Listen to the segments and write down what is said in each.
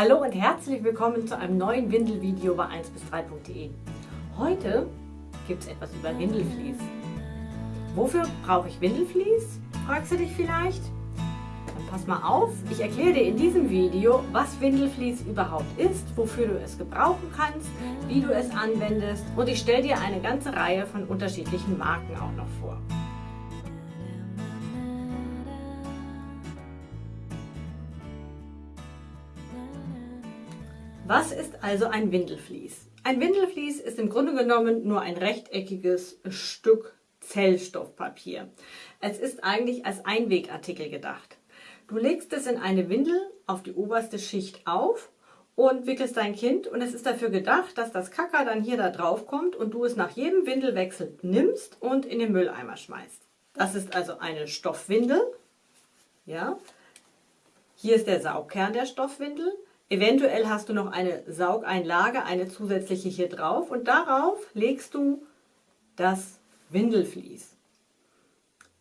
Hallo und herzlich willkommen zu einem neuen Windelvideo bei 1 bis 3.de. Heute gibt es etwas über Windelflies. Wofür brauche ich Windelflies? Fragst du dich vielleicht? Dann pass mal auf, ich erkläre dir in diesem Video, was Windelflies überhaupt ist, wofür du es gebrauchen kannst, wie du es anwendest und ich stelle dir eine ganze Reihe von unterschiedlichen Marken auch noch vor. Was ist also ein Windelflies? Ein Windelflies ist im Grunde genommen nur ein rechteckiges Stück Zellstoffpapier. Es ist eigentlich als Einwegartikel gedacht. Du legst es in eine Windel auf die oberste Schicht auf und wickelst dein Kind und es ist dafür gedacht, dass das Kacker dann hier da drauf kommt und du es nach jedem Windelwechsel nimmst und in den Mülleimer schmeißt. Das ist also eine Stoffwindel. Ja. Hier ist der Saugkern der Stoffwindel. Eventuell hast du noch eine Saugeinlage, eine zusätzliche hier drauf und darauf legst du das Windelflies.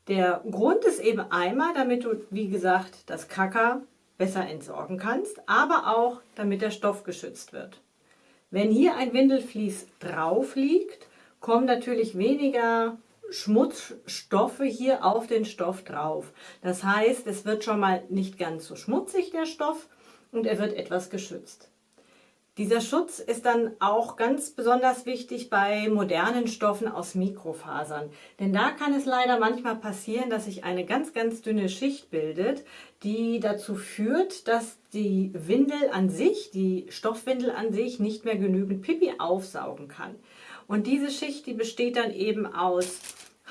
Der Grund ist eben einmal, damit du, wie gesagt, das Kacker besser entsorgen kannst, aber auch, damit der Stoff geschützt wird. Wenn hier ein Windelflies drauf liegt, kommen natürlich weniger Schmutzstoffe hier auf den Stoff drauf. Das heißt, es wird schon mal nicht ganz so schmutzig, der Stoff, und er wird etwas geschützt. Dieser Schutz ist dann auch ganz besonders wichtig bei modernen Stoffen aus Mikrofasern. Denn da kann es leider manchmal passieren, dass sich eine ganz, ganz dünne Schicht bildet, die dazu führt, dass die Windel an sich, die Stoffwindel an sich, nicht mehr genügend Pipi aufsaugen kann. Und diese Schicht, die besteht dann eben aus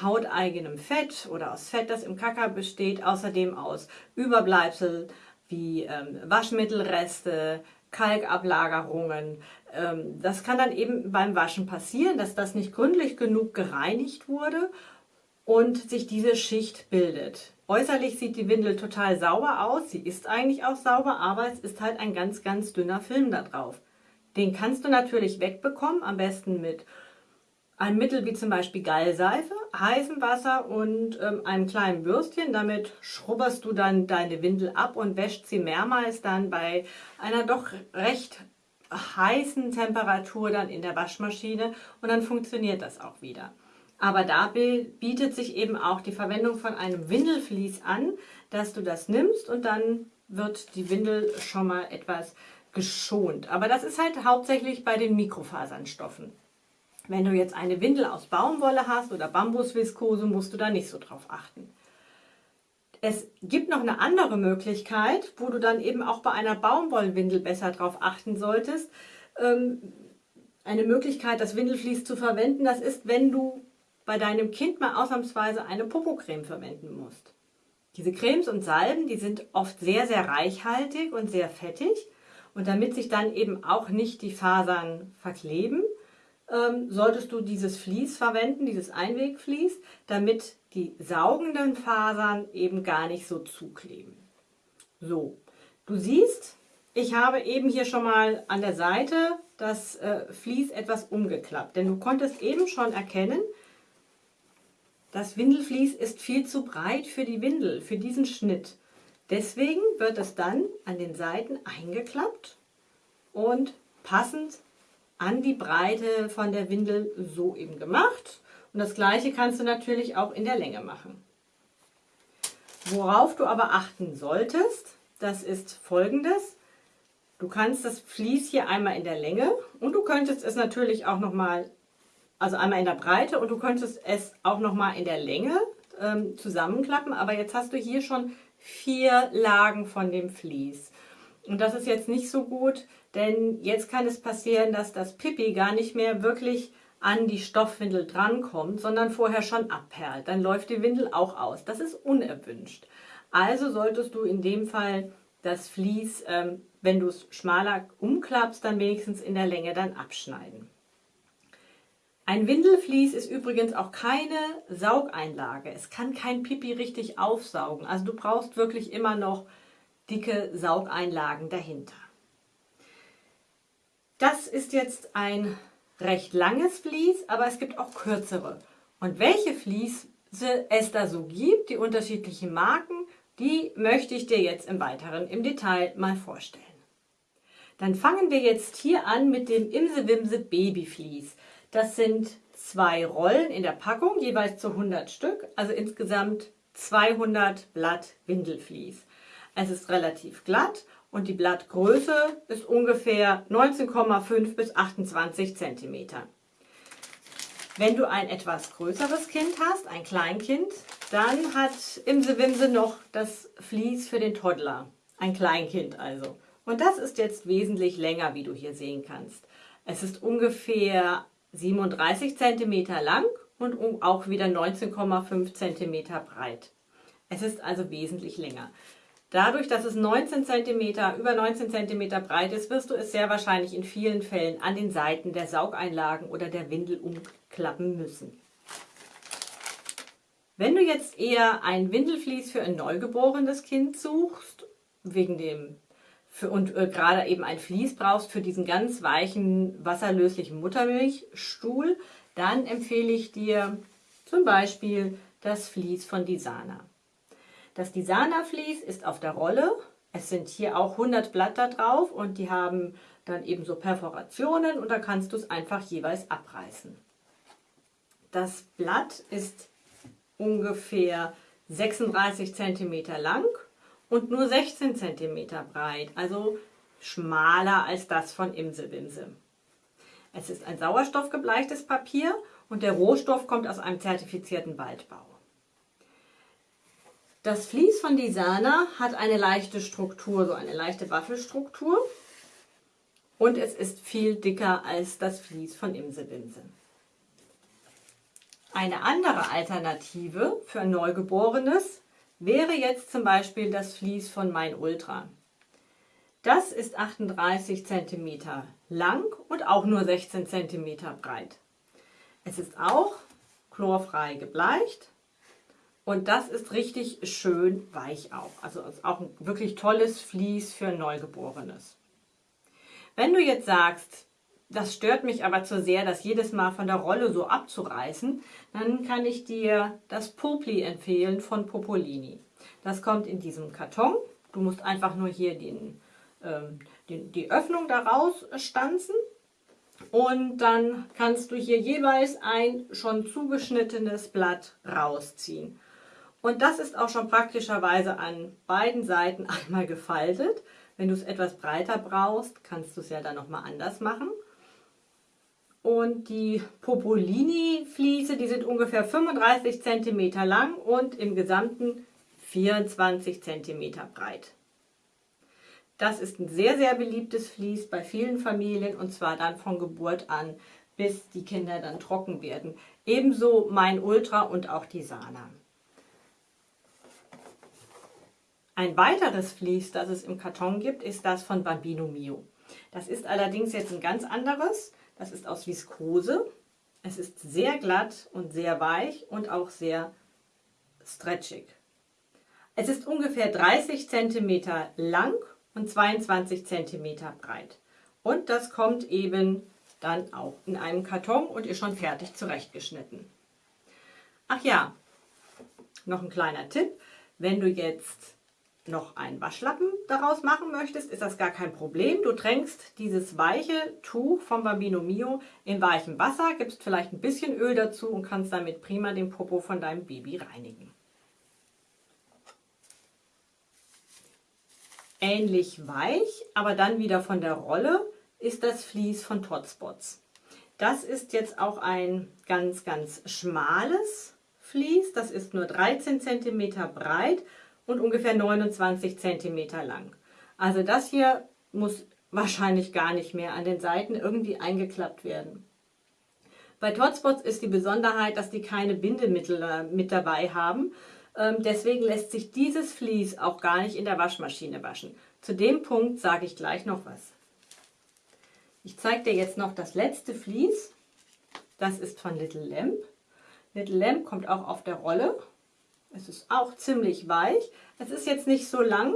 hauteigenem Fett oder aus Fett, das im Kacker besteht, außerdem aus Überbleibsel, wie ähm, Waschmittelreste, Kalkablagerungen. Ähm, das kann dann eben beim Waschen passieren, dass das nicht gründlich genug gereinigt wurde und sich diese Schicht bildet. Äußerlich sieht die Windel total sauber aus, sie ist eigentlich auch sauber, aber es ist halt ein ganz, ganz dünner Film da drauf. Den kannst du natürlich wegbekommen, am besten mit ein Mittel wie zum Beispiel Gallseife, heißem Wasser und ähm, einem kleinen Bürstchen. Damit schrubberst du dann deine Windel ab und wäscht sie mehrmals dann bei einer doch recht heißen Temperatur dann in der Waschmaschine und dann funktioniert das auch wieder. Aber da bietet sich eben auch die Verwendung von einem Windelflies an, dass du das nimmst und dann wird die Windel schon mal etwas geschont. Aber das ist halt hauptsächlich bei den Mikrofasernstoffen. Wenn du jetzt eine Windel aus Baumwolle hast oder Bambusviskose, musst du da nicht so drauf achten. Es gibt noch eine andere Möglichkeit, wo du dann eben auch bei einer Baumwollwindel besser drauf achten solltest. Ähm, eine Möglichkeit, das Windelflies zu verwenden, das ist, wenn du bei deinem Kind mal ausnahmsweise eine Popocreme verwenden musst. Diese Cremes und Salben, die sind oft sehr, sehr reichhaltig und sehr fettig. Und damit sich dann eben auch nicht die Fasern verkleben, ähm, solltest du dieses Vlies verwenden, dieses Einwegvlies, damit die saugenden Fasern eben gar nicht so zukleben. So, du siehst, ich habe eben hier schon mal an der Seite das äh, Vlies etwas umgeklappt, denn du konntest eben schon erkennen, das Windelvlies ist viel zu breit für die Windel, für diesen Schnitt. Deswegen wird es dann an den Seiten eingeklappt und passend an die Breite von der Windel so eben gemacht. Und das gleiche kannst du natürlich auch in der Länge machen. Worauf du aber achten solltest, das ist folgendes. Du kannst das Vlies hier einmal in der Länge und du könntest es natürlich auch nochmal, also einmal in der Breite und du könntest es auch nochmal in der Länge ähm, zusammenklappen. Aber jetzt hast du hier schon vier Lagen von dem Vlies. Und das ist jetzt nicht so gut, denn jetzt kann es passieren, dass das Pipi gar nicht mehr wirklich an die Stoffwindel drankommt, sondern vorher schon abperlt. Dann läuft die Windel auch aus. Das ist unerwünscht. Also solltest du in dem Fall das Vlies, ähm, wenn du es schmaler umklappst, dann wenigstens in der Länge dann abschneiden. Ein Windelflies ist übrigens auch keine Saugeinlage. Es kann kein Pipi richtig aufsaugen. Also du brauchst wirklich immer noch dicke Saugeinlagen dahinter. Das ist jetzt ein recht langes Vlies, aber es gibt auch kürzere. Und welche Vliese es da so gibt, die unterschiedlichen Marken, die möchte ich dir jetzt im Weiteren im Detail mal vorstellen. Dann fangen wir jetzt hier an mit dem Imse Wimse Babyflies. Das sind zwei Rollen in der Packung, jeweils zu 100 Stück, also insgesamt 200 Blatt Windelflies. Es ist relativ glatt und die Blattgröße ist ungefähr 19,5 bis 28 cm. Wenn du ein etwas größeres Kind hast, ein Kleinkind, dann hat Imse Wimse noch das Vlies für den Toddler. Ein Kleinkind also. Und das ist jetzt wesentlich länger, wie du hier sehen kannst. Es ist ungefähr 37 cm lang und auch wieder 19,5 cm breit. Es ist also wesentlich länger. Dadurch, dass es 19 cm, über 19 cm breit ist, wirst du es sehr wahrscheinlich in vielen Fällen an den Seiten der Saugeinlagen oder der Windel umklappen müssen. Wenn du jetzt eher ein Windelflies für ein neugeborenes Kind suchst, wegen dem für, und äh, gerade eben ein Vlies brauchst für diesen ganz weichen, wasserlöslichen Muttermilchstuhl, dann empfehle ich dir zum Beispiel das Vlies von Disana. Das Disana Vlies ist auf der Rolle. Es sind hier auch 100 Blätter drauf und die haben dann eben so Perforationen und da kannst du es einfach jeweils abreißen. Das Blatt ist ungefähr 36 cm lang und nur 16 cm breit, also schmaler als das von Imsewimse. Es ist ein sauerstoffgebleichtes Papier und der Rohstoff kommt aus einem zertifizierten Waldbau. Das Vlies von Disana hat eine leichte Struktur, so eine leichte Waffelstruktur und es ist viel dicker als das Vlies von Imsewimse. Eine andere Alternative für ein Neugeborenes wäre jetzt zum Beispiel das Vlies von Mein Ultra. Das ist 38 cm lang und auch nur 16 cm breit. Es ist auch chlorfrei gebleicht und das ist richtig schön weich auch. Also ist auch ein wirklich tolles Vlies für ein Neugeborenes. Wenn du jetzt sagst, das stört mich aber zu sehr, das jedes Mal von der Rolle so abzureißen, dann kann ich dir das Popli empfehlen von Popolini. Das kommt in diesem Karton. Du musst einfach nur hier den, ähm, den, die Öffnung daraus stanzen und dann kannst du hier jeweils ein schon zugeschnittenes Blatt rausziehen. Und das ist auch schon praktischerweise an beiden Seiten einmal gefaltet. Wenn du es etwas breiter brauchst, kannst du es ja dann nochmal anders machen. Und die Popolini-Fliese, die sind ungefähr 35 cm lang und im Gesamten 24 cm breit. Das ist ein sehr, sehr beliebtes Vlies bei vielen Familien und zwar dann von Geburt an, bis die Kinder dann trocken werden. Ebenso mein Ultra und auch die Sana. Ein weiteres Vlies, das es im Karton gibt, ist das von Bambino Mio. Das ist allerdings jetzt ein ganz anderes. Das ist aus Viskose. Es ist sehr glatt und sehr weich und auch sehr stretchig. Es ist ungefähr 30 cm lang und 22 cm breit. Und das kommt eben dann auch in einem Karton und ist schon fertig zurechtgeschnitten. Ach ja, noch ein kleiner Tipp. Wenn du jetzt noch einen Waschlappen daraus machen möchtest, ist das gar kein Problem. Du tränkst dieses weiche Tuch vom Bambino Mio in weichem Wasser, gibst vielleicht ein bisschen Öl dazu und kannst damit prima den Popo von deinem Baby reinigen. Ähnlich weich, aber dann wieder von der Rolle, ist das Vlies von Totspots. Das ist jetzt auch ein ganz, ganz schmales Vlies. Das ist nur 13 cm breit und ungefähr 29 cm lang. Also das hier muss wahrscheinlich gar nicht mehr an den Seiten irgendwie eingeklappt werden. Bei Totspots ist die Besonderheit, dass die keine Bindemittel äh, mit dabei haben. Ähm, deswegen lässt sich dieses Vlies auch gar nicht in der Waschmaschine waschen. Zu dem Punkt sage ich gleich noch was. Ich zeige dir jetzt noch das letzte Vlies. Das ist von Little Lamp. Little Lamp kommt auch auf der Rolle es ist auch ziemlich weich. Es ist jetzt nicht so lang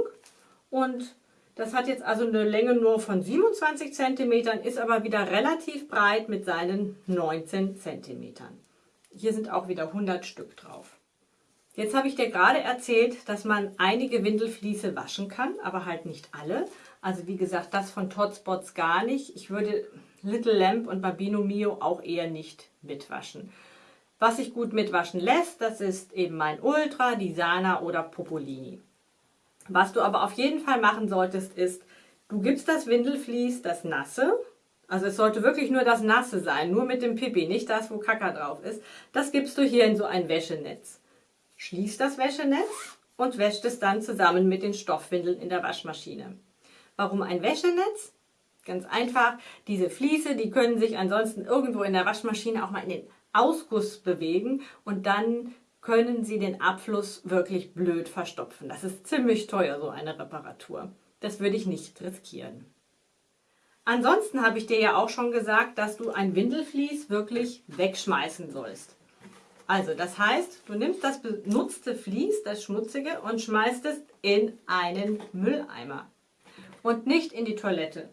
und das hat jetzt also eine Länge nur von 27 cm, ist aber wieder relativ breit mit seinen 19 cm. Hier sind auch wieder 100 Stück drauf. Jetzt habe ich dir gerade erzählt, dass man einige Windelfliese waschen kann, aber halt nicht alle. Also wie gesagt, das von Totspots gar nicht. Ich würde Little Lamp und Babino Mio auch eher nicht mitwaschen. Was sich gut mitwaschen lässt, das ist eben mein Ultra, die Sana oder Popolini. Was du aber auf jeden Fall machen solltest, ist, du gibst das Windelflies, das Nasse, also es sollte wirklich nur das Nasse sein, nur mit dem Pipi, nicht das, wo Kaka drauf ist. Das gibst du hier in so ein Wäschenetz. Schließt das Wäschenetz und wäscht es dann zusammen mit den Stoffwindeln in der Waschmaschine. Warum ein Wäschenetz? Ganz einfach, diese Fliese, die können sich ansonsten irgendwo in der Waschmaschine auch mal in den Ausguss bewegen und dann können Sie den Abfluss wirklich blöd verstopfen. Das ist ziemlich teuer, so eine Reparatur. Das würde ich nicht riskieren. Ansonsten habe ich dir ja auch schon gesagt, dass du ein Windelflies wirklich wegschmeißen sollst. Also das heißt, du nimmst das benutzte Vlies, das schmutzige, und schmeißt es in einen Mülleimer und nicht in die Toilette.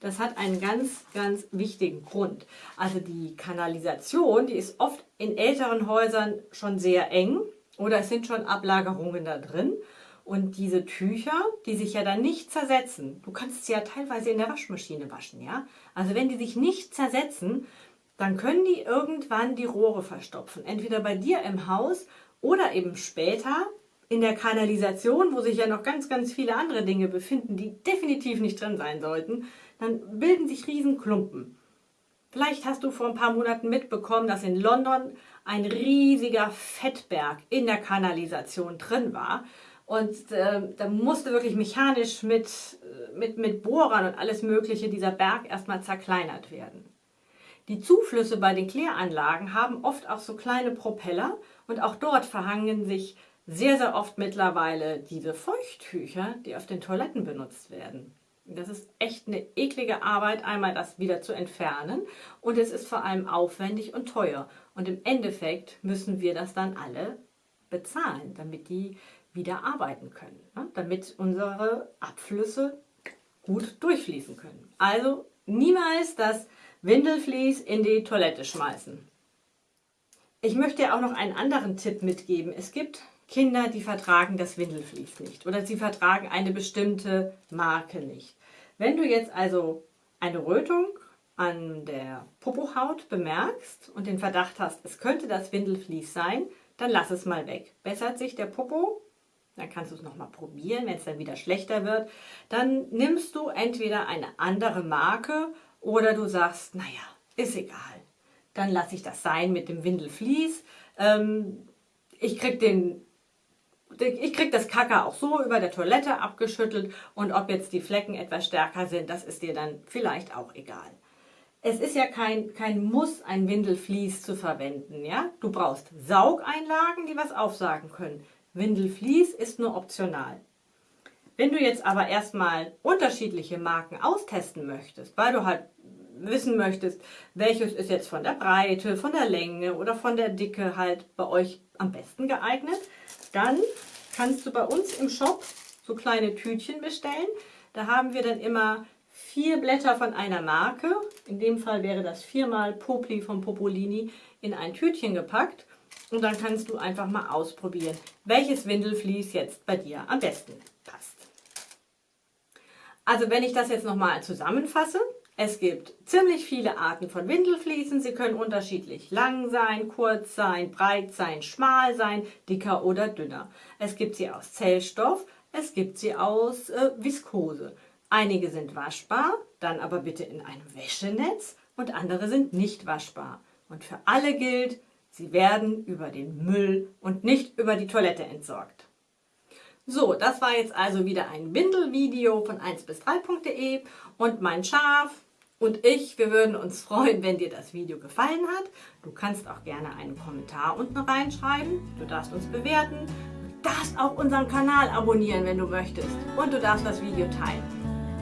Das hat einen ganz, ganz wichtigen Grund. Also die Kanalisation, die ist oft in älteren Häusern schon sehr eng oder es sind schon Ablagerungen da drin. Und diese Tücher, die sich ja dann nicht zersetzen, du kannst sie ja teilweise in der Waschmaschine waschen, ja? Also wenn die sich nicht zersetzen, dann können die irgendwann die Rohre verstopfen. Entweder bei dir im Haus oder eben später in der Kanalisation, wo sich ja noch ganz, ganz viele andere Dinge befinden, die definitiv nicht drin sein sollten dann bilden sich Riesenklumpen. Vielleicht hast du vor ein paar Monaten mitbekommen, dass in London ein riesiger Fettberg in der Kanalisation drin war. Und äh, da musste wirklich mechanisch mit, äh, mit, mit Bohrern und alles Mögliche dieser Berg erstmal zerkleinert werden. Die Zuflüsse bei den Kläranlagen haben oft auch so kleine Propeller und auch dort verhangen sich sehr, sehr oft mittlerweile diese Feuchttücher, die auf den Toiletten benutzt werden. Das ist echt eine eklige Arbeit, einmal das wieder zu entfernen und es ist vor allem aufwendig und teuer. Und im Endeffekt müssen wir das dann alle bezahlen, damit die wieder arbeiten können, ne? damit unsere Abflüsse gut durchfließen können. Also niemals das Windelflies in die Toilette schmeißen. Ich möchte dir auch noch einen anderen Tipp mitgeben. Es gibt Kinder, die vertragen das Windelflies nicht oder sie vertragen eine bestimmte Marke nicht. Wenn du jetzt also eine Rötung an der Popohaut bemerkst und den Verdacht hast, es könnte das Windelflies sein, dann lass es mal weg. Bessert sich der Popo, dann kannst du es nochmal probieren, wenn es dann wieder schlechter wird. Dann nimmst du entweder eine andere Marke oder du sagst, naja, ist egal. Dann lasse ich das sein mit dem Windelflies. Ähm, ich krieg den ich kriege das Kacke auch so über der Toilette abgeschüttelt und ob jetzt die Flecken etwas stärker sind, das ist dir dann vielleicht auch egal. Es ist ja kein, kein Muss, ein Windelflies zu verwenden. Ja? Du brauchst Saugeinlagen, die was aufsagen können. Windelflies ist nur optional. Wenn du jetzt aber erstmal unterschiedliche Marken austesten möchtest, weil du halt wissen möchtest, welches ist jetzt von der Breite, von der Länge oder von der Dicke halt bei euch am besten geeignet, dann kannst du bei uns im Shop so kleine Tütchen bestellen. Da haben wir dann immer vier Blätter von einer Marke. In dem Fall wäre das viermal Popli von Popolini in ein Tütchen gepackt. Und dann kannst du einfach mal ausprobieren, welches Windelflies jetzt bei dir am besten passt. Also wenn ich das jetzt nochmal zusammenfasse, es gibt ziemlich viele Arten von Windelfliesen. Sie können unterschiedlich lang sein, kurz sein, breit sein, schmal sein, dicker oder dünner. Es gibt sie aus Zellstoff, es gibt sie aus äh, Viskose. Einige sind waschbar, dann aber bitte in einem Wäschenetz und andere sind nicht waschbar. Und für alle gilt, sie werden über den Müll und nicht über die Toilette entsorgt. So, das war jetzt also wieder ein Windelvideo von 1 bis 3.de und mein Schaf, und ich, wir würden uns freuen, wenn dir das Video gefallen hat. Du kannst auch gerne einen Kommentar unten reinschreiben. Du darfst uns bewerten. Du darfst auch unseren Kanal abonnieren, wenn du möchtest. Und du darfst das Video teilen.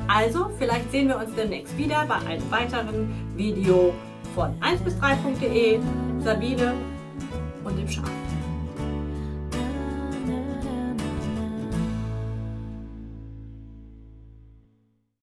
Also, vielleicht sehen wir uns demnächst wieder bei einem weiteren Video von 1 bis 3.de, Sabine und dem Schaf.